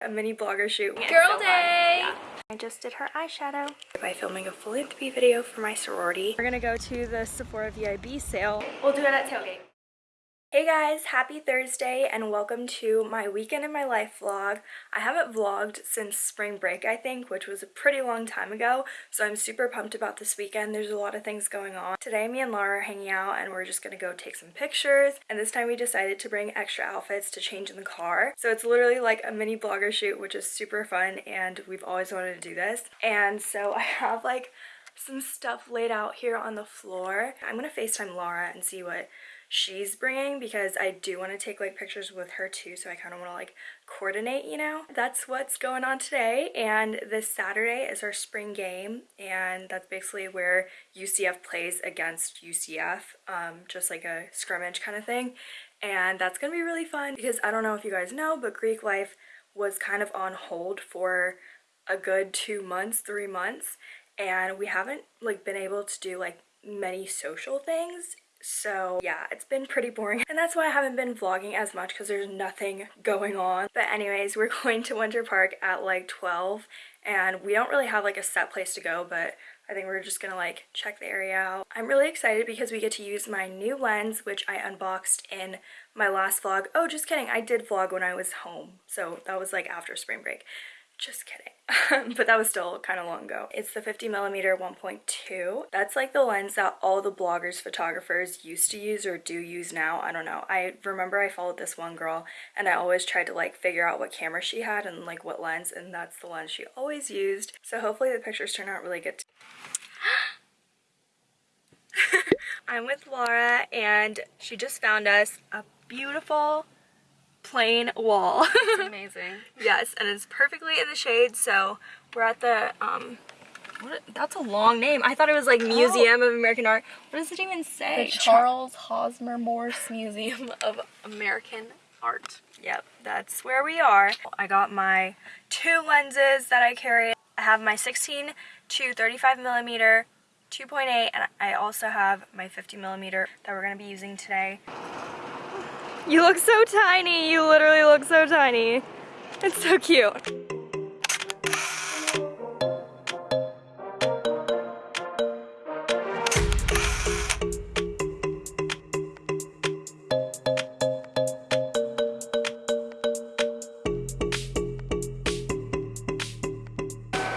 a mini blogger shoot. Girl so day! Yeah. I just did her eyeshadow by filming a philanthropy video for my sorority. We're gonna go to the Sephora VIB sale. We'll do it at tailgate. Hey guys, happy Thursday and welcome to my weekend in my life vlog. I haven't vlogged since spring break I think, which was a pretty long time ago, so I'm super pumped about this weekend. There's a lot of things going on. Today me and Laura are hanging out and we're just gonna go take some pictures and this time we decided to bring extra outfits to change in the car. So it's literally like a mini blogger shoot which is super fun and we've always wanted to do this. And so I have like some stuff laid out here on the floor. I'm gonna FaceTime Laura and see what she's bringing because I do want to take like pictures with her too so I kind of want to like coordinate you know? That's what's going on today and this Saturday is our spring game and that's basically where UCF plays against UCF um, just like a scrimmage kind of thing and that's gonna be really fun because I don't know if you guys know but Greek life was kind of on hold for a good two months three months and we haven't like been able to do like many social things so yeah, it's been pretty boring and that's why I haven't been vlogging as much because there's nothing going on. But anyways, we're going to Winter Park at like 12 and we don't really have like a set place to go but I think we're just gonna like check the area out. I'm really excited because we get to use my new lens which I unboxed in my last vlog. Oh just kidding, I did vlog when I was home so that was like after spring break. Just kidding. but that was still kind of long ago. It's the 50 millimeter 1.2. That's like the lens that all the bloggers, photographers used to use or do use now. I don't know. I remember I followed this one girl and I always tried to like figure out what camera she had and like what lens and that's the lens she always used. So hopefully the pictures turn out really good. I'm with Laura and she just found us a beautiful plain wall. It's amazing. yes, and it's perfectly in the shade, so we're at the, um, what, that's a long name. I thought it was like Museum oh. of American Art. What does it even say? The Charles Hosmer Morse Museum of American Art. Yep, that's where we are. I got my two lenses that I carry. I have my 16 to 35 millimeter 2.8 and I also have my 50 millimeter that we're going to be using today. You look so tiny. You literally look so tiny. It's so cute.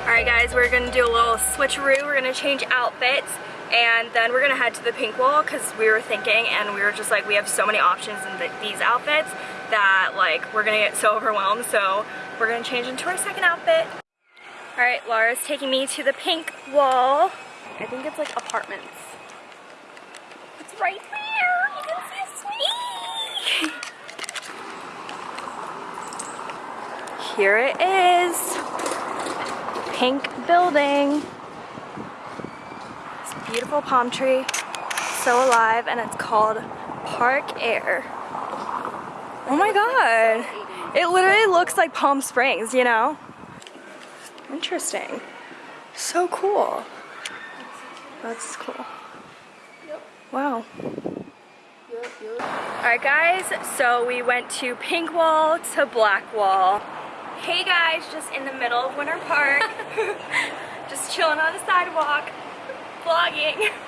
Alright guys, we're gonna do a little switcheroo. We're gonna change outfits and then we're gonna head to the pink wall because we were thinking and we were just like we have so many options in the, these outfits that like we're gonna get so overwhelmed so we're gonna change into our second outfit. All right Laura's taking me to the pink wall. I think it's like apartments. It's right there you can see here it is. Pink building beautiful palm tree, so alive, and it's called Park Air. Oh my god. It literally looks like Palm Springs, you know? Interesting. So cool. That's cool. Wow. Alright guys, so we went to Pink Wall to Black Wall. Hey guys, just in the middle of Winter Park. just chilling on the sidewalk vlogging.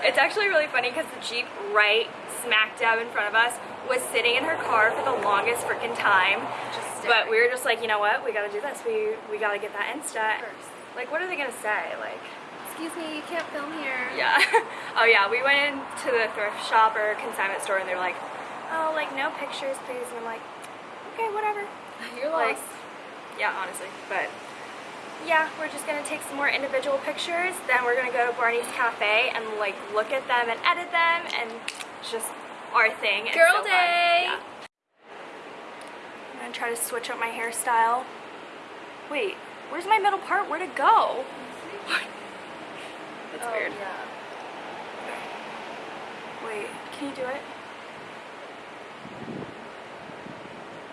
It's actually really funny because the Jeep right smack dab in front of us was sitting in her car for the longest freaking time. But we were just like, you know what? We gotta do this. We we gotta get that Insta. First. Like, what are they gonna say? Like, excuse me, you can't film here. Yeah. oh yeah, we went into the thrift shop or consignment store and they're like, oh, like no pictures, please. And I'm like, okay, whatever. You're lost. Like, yeah, honestly, but yeah, we're just gonna take some more individual pictures. Then we're gonna go to Barney's Cafe and like look at them and edit them and just our thing. Girl so day! Yeah. I'm gonna try to switch up my hairstyle. Wait, where's my middle part? Where'd it go? That's oh, weird. Yeah. Wait, can you do it?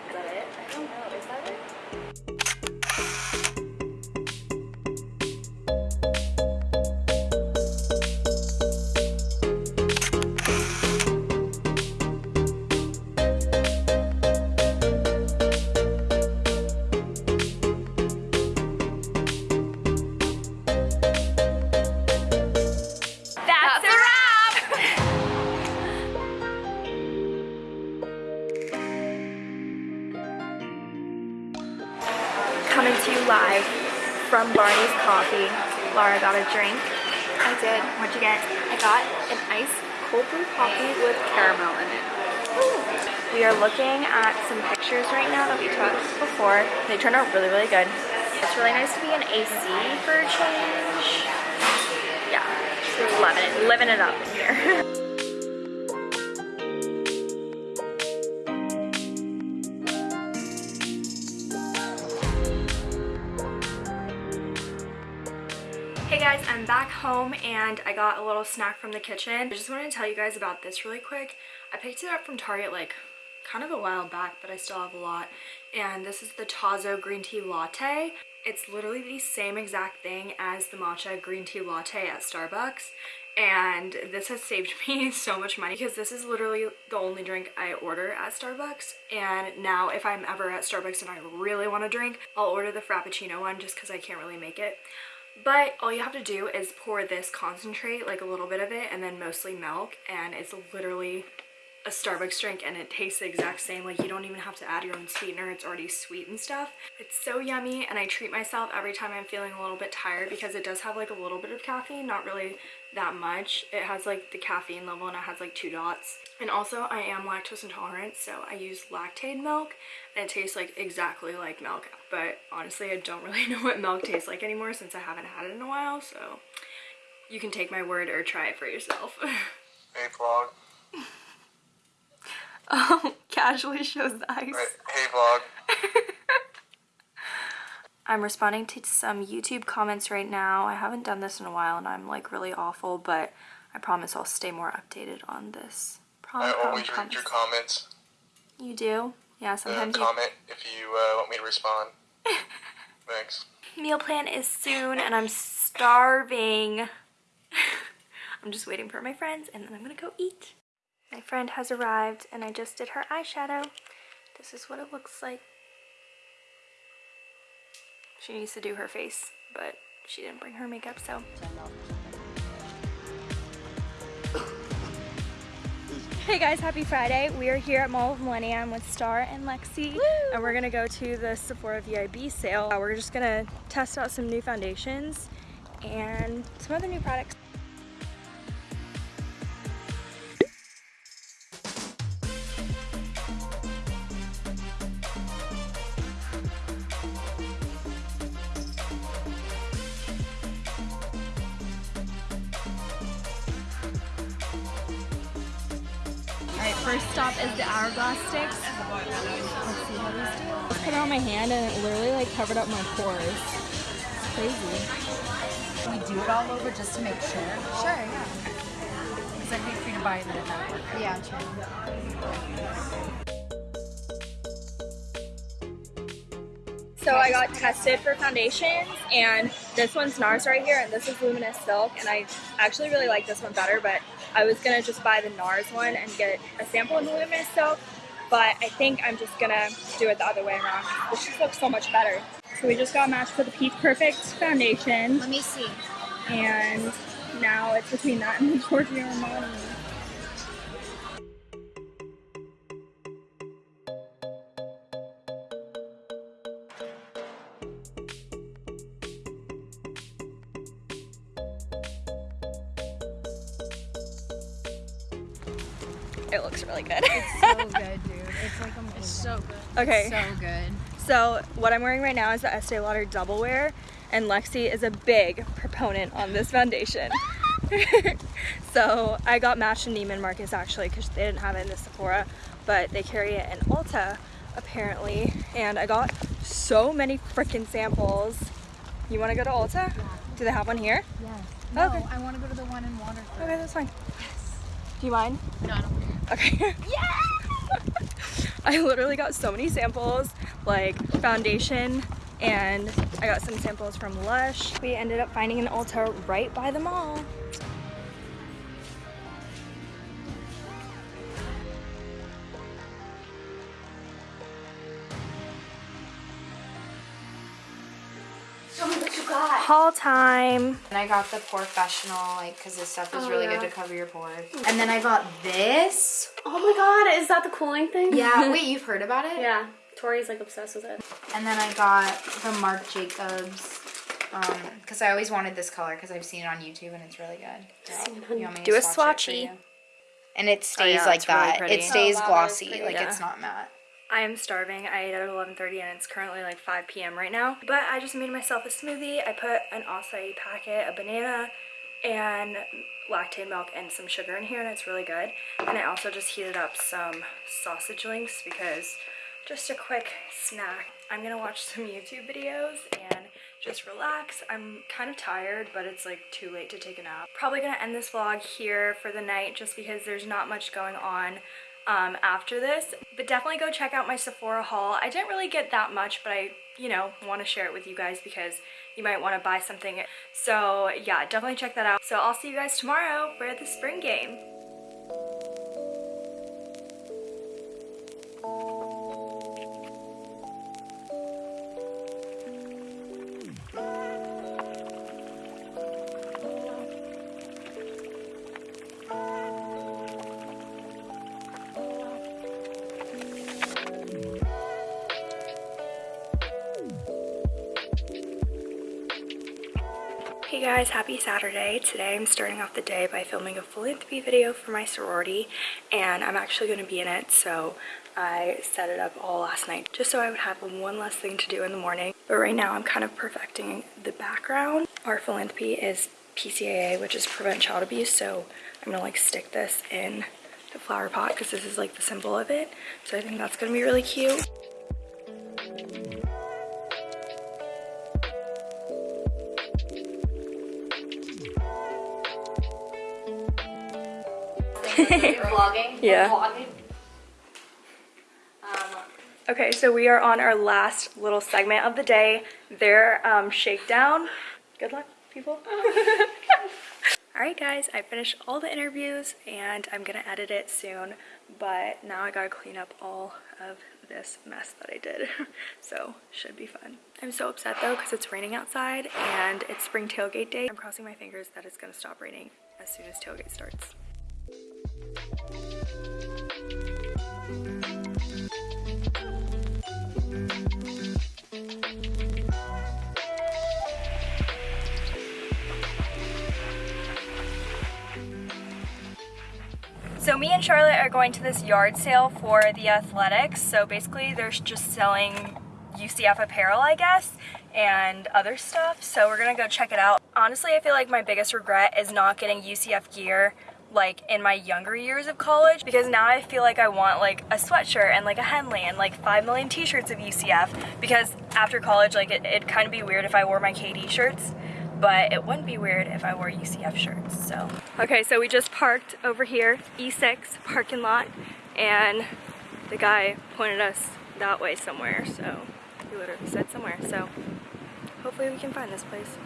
Is that it? I don't know. Is that it? Barney's Coffee. Laura got a drink. I did. What'd you get? I got an iced cold brew coffee with caramel in it. We are looking at some pictures right now that we took before. They turned out really, really good. It's really nice to be in AC for a change. Yeah, just loving it, living it up in here. home and I got a little snack from the kitchen. I just wanted to tell you guys about this really quick. I picked it up from Target like kind of a while back, but I still have a lot. And this is the Tazo green tea latte. It's literally the same exact thing as the matcha green tea latte at Starbucks. And this has saved me so much money because this is literally the only drink I order at Starbucks. And now if I'm ever at Starbucks and I really want to drink, I'll order the Frappuccino one just because I can't really make it. But all you have to do is pour this concentrate, like a little bit of it, and then mostly milk, and it's literally a Starbucks drink and it tastes the exact same. Like you don't even have to add your own sweetener, it's already sweet and stuff. It's so yummy and I treat myself every time I'm feeling a little bit tired because it does have like a little bit of caffeine, not really that much. It has like the caffeine level and it has like two dots. And also I am lactose intolerant so I use Lactaid milk and it tastes like exactly like milk. But honestly I don't really know what milk tastes like anymore since I haven't had it in a while so you can take my word or try it for yourself. Hey vlog. um, casually shows the ice. Hey vlog. I'm responding to some YouTube comments right now. I haven't done this in a while and I'm like really awful, but I promise I'll stay more updated on this. Prom, I prom, always read your comments. You do? Yeah, Uh, sometimes you... comment if you uh, want me to respond. Thanks. Meal plan is soon and I'm starving. I'm just waiting for my friends and then I'm gonna go eat. My friend has arrived and I just did her eyeshadow. This is what it looks like. She needs to do her face, but she didn't bring her makeup, so. Hey guys, happy Friday. We are here at Mall of Millenia with Star and Lexi, and we're gonna go to the Sephora VIB sale. Uh, We're just gonna test out some new foundations and some other new products. Alright, first stop is the Hourglass sticks. Let's see how these do. I put it on my hand and it literally like covered up my pores. It's crazy. we do it all over just to make sure? Sure, yeah. Because I'd hate for you to buy it and then it not work. Yeah, true. So I got tested for foundations and this one's NARS right here and this is Luminous Silk and I actually really like this one better but I was gonna just buy the NARS one and get a sample of the Luminous Silk but I think I'm just gonna do it the other way around. This just looks so much better. So we just got matched for the Peach Perfect foundation Let me see. and now it's between that and the Giorgio Armani. It looks really good. It's so good, dude. It's like a It's so good. okay. so good. So what I'm wearing right now is the Estee Lauder Double Wear, and Lexi is a big proponent on this foundation. so I got matched in Neiman Marcus actually because they didn't have it in the Sephora, but they carry it in Ulta apparently, and I got so many freaking samples. You want to go to Ulta? Do they have one here? Yes. No, Okay. I want to go to the one in Waterford. Okay, that's fine. Yes. Do you mind? No, I don't. Okay. Yeah! I literally got so many samples, like foundation, and I got some samples from Lush. We ended up finding an Ulta right by the mall. Time. And I got the professional, like, because this stuff is Oh, really yeah. good to cover your pores. And then I got this. Oh my god, is that the cooling thing? Yeah, wait, you've heard about it? Yeah. Tori's like obsessed with it. And then I got the Marc Jacobs um, because I always wanted this color because I've seen it on YouTube and it's really good. You want me Do a swatch it for swatchy. you? And it oh, stays yeah, like it's really that. it stays Oh, wow, glossy, like pretty. it's not matte. I am starving. I ate at 11.30 and it's currently like 5 p.m. right now. But I just made myself a smoothie. I put an acai packet, a banana, and Lactaid milk and some sugar in here and it's really good. And I also just heated up some sausage links because just a quick snack. I'm gonna watch some YouTube videos and just relax. I'm kind of tired, but it's like too late to take a nap. Probably gonna end this vlog here for the night just because there's not much going on um, after this. But definitely go check out my Sephora haul. I didn't really get that much, but I, you know, want to share it with you guys because you might want to buy something. So yeah, definitely check that out. So I'll see you guys tomorrow for the spring game. Hey guys, happy Saturday. Today I'm starting off the day by filming a philanthropy video for my sorority and I'm actually going to be in it so I set it up all last night just so I would have one less thing to do in the morning. But right now I'm kind of perfecting the background. Our philanthropy is PCAA which is prevent child abuse so I'm going to like stick this in the flower pot because this is like the symbol of it. So I think that's going to be really cute. Vlogging. Yeah. Vlogging. Um, Okay, so we are on our last little segment of the day, their um, shakedown. Good luck, people. all right, guys, I finished all the interviews and I'm gonna edit it soon, but now I gotta clean up all of this mess that I did. so, should be fun. I'm so upset though because it's raining outside and it's spring tailgate day. I'm crossing my fingers that it's gonna stop raining as soon as tailgate starts. So me and Charlotte are going to this yard sale for the athletics. So basically they're just selling UCF apparel, I guess, and other stuff. So we're gonna go check it out. Honestly, I feel like my biggest regret is not getting UCF gear like in my younger years of college because now I feel like I want like a sweatshirt and like a Henley and like 5 million t-shirts of UCF because after college like it, it'd kind of be weird if I wore my KD shirts but it wouldn't be weird if I wore UCF shirts, so. Okay, so we just parked over here, E6 parking lot, and the guy pointed us that way somewhere, so he literally said somewhere, so hopefully we can find this place.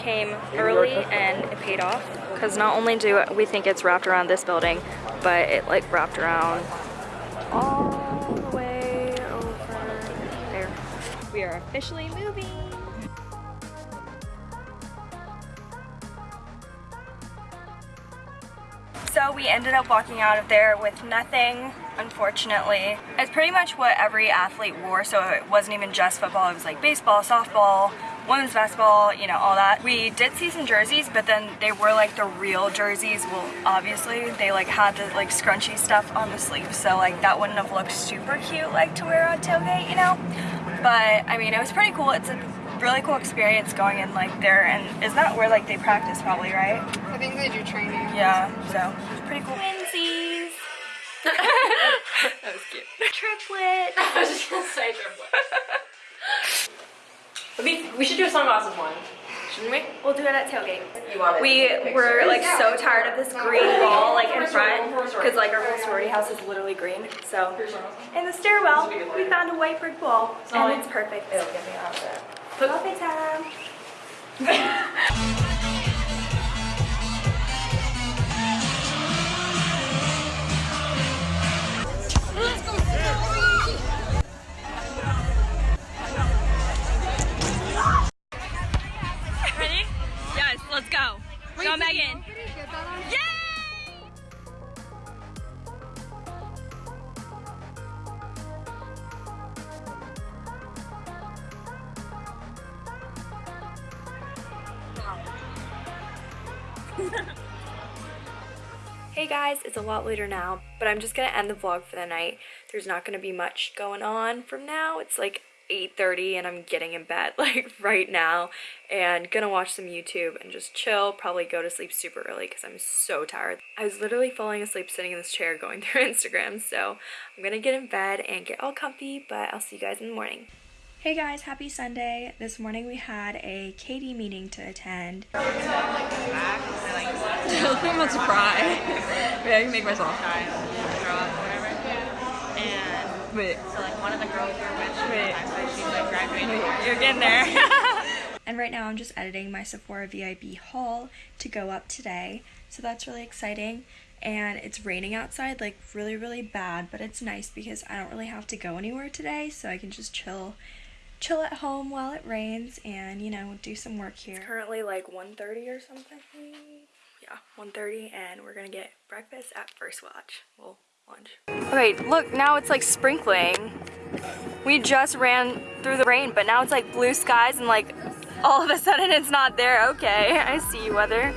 Came early and it paid off because not only do we think it's wrapped around this building, but it like wrapped around all the way over there. We are officially moving. So we ended up walking out of there with nothing, unfortunately. It's pretty much what every athlete wore, so it wasn't even just football, it was like baseball, softball, women's basketball, you know, all that. We did see some jerseys, but then they were like the real jerseys. Well, obviously, they like had the like scrunchy stuff on the sleeves, so like that wouldn't have looked super cute like to wear on tailgate, you know? But I mean, it was pretty cool. It's a really cool experience going in like there, and is that where like they practice probably, right? I think they do training. Yeah, so it's pretty cool. Twinsies. that was cute. Triplet. I was just gonna say triplet. we, we should do a sunglasses one, shouldn't we? We'll do it at tailgate. You want it? We were like so tired of this green wall like in front because like our whole sorority house is literally green. So in the stairwell we found a white brick wall and it's perfect. It'll get me out of there. Coffee time. Go Megan. Yay! Hey guys, it's a lot later now, but I'm just gonna end the vlog for the night. There's not gonna be much going on from now. It's like 8.30 and I'm getting in bed like right now and gonna watch some YouTube and just chill, probably go to sleep super early because I'm so tired. I was literally falling asleep sitting in this chair going through Instagram, so I'm gonna get in bed and get all comfy, but I'll see you guys in the morning. Hey guys, happy Sunday. This morning we had a KD meeting to attend. I'm about to cry. Wait, I can make myself cry. Throw up, whatever. And wait. So like one of the girls we were with, wait. actually she's like graduating. You're getting there. And right now I'm just editing my Sephora VIB haul to go up today. So that's really exciting. And it's raining outside like really, really bad, but it's nice because I don't really have to go anywhere today. So I can just chill chill at home while it rains and, you know, do some work here. It's currently like 1.30 or something. Yeah, 1.30 and we're gonna get breakfast at First Watch. Well, lunch. Okay, look, now it's like sprinkling. We just ran through the rain, but now it's like blue skies and like all of a sudden it's not there. Okay, I see you, weather.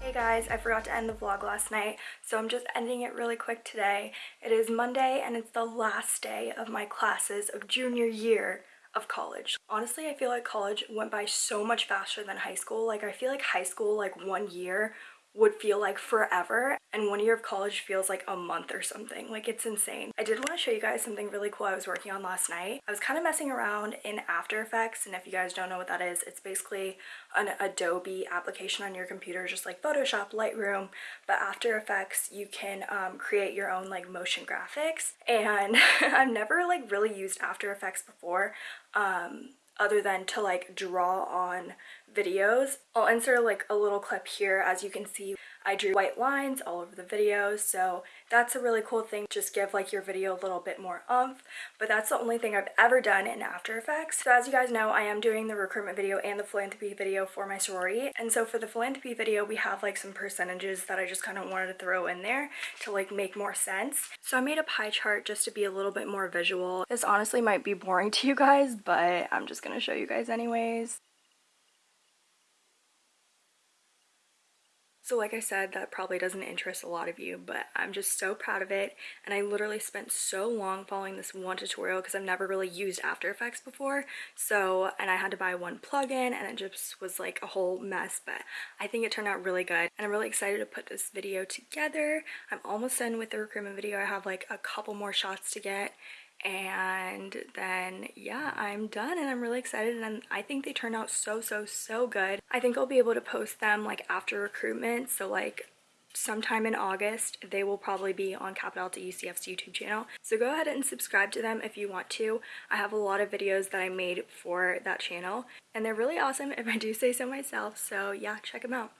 Hey guys, I forgot to end the vlog last night, so I'm just ending it really quick today. It is Monday and it's the last day of my classes of junior year of college. Honestly, I feel like college went by so much faster than high school. Like I feel like high school, like one year would feel like forever and one year of college feels like a month or something. Like it's insane. I did want to show you guys something really cool i was working on last night. I was kind of messing around in after effects and if you guys don't know what that is it's basically an adobe application on your computer just like photoshop lightroom. But after effects you can um, create your own like motion graphics and i've never like really used after effects before um, other than to like draw on videos. I'll insert like a little clip here as you can see I drew white lines all over the videos so that's a really cool thing just give like your video a little bit more umph but that's the only thing I've ever done in After Effects. So as you guys know I am doing the recruitment video and the philanthropy video for my sorority and so for the philanthropy video we have like some percentages that I just kind of wanted to throw in there to like make more sense. So I made a pie chart just to be a little bit more visual. This honestly might be boring to you guys but I'm just gonna show you guys anyways. So like I said, that probably doesn't interest a lot of you, but I'm just so proud of it. And I literally spent so long following this one tutorial because I've never really used After Effects before. So, and I had to buy one plugin and it just was like a whole mess, but I think it turned out really good. And I'm really excited to put this video together. I'm almost done with the recruitment video. I have like a couple more shots to get and then yeah i'm done and i'm really excited and i think they turned out so so so good. I think i'll be able to post them like after recruitment so like sometime in august they will probably be on Kappa Delta ucf's youtube channel. So go ahead and subscribe to them if you want to. I have a lot of videos that i made for that channel and they're really awesome if i do say so myself so yeah check them out.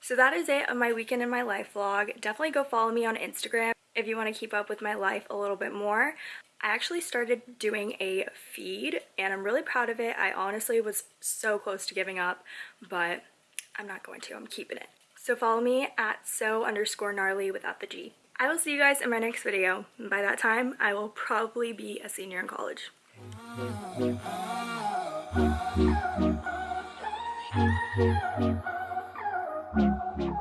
So that is it of my weekend in my life vlog. Definitely go follow me on instagram if you want to keep up with my life a little bit more I actually started doing a feed and I'm really proud of it. I honestly was so close to giving up, but I'm not going to. I'm keeping it. So follow me at so underscore gnarly without the G. I will see you guys in my next video. By that time, I will probably be a senior in college. You.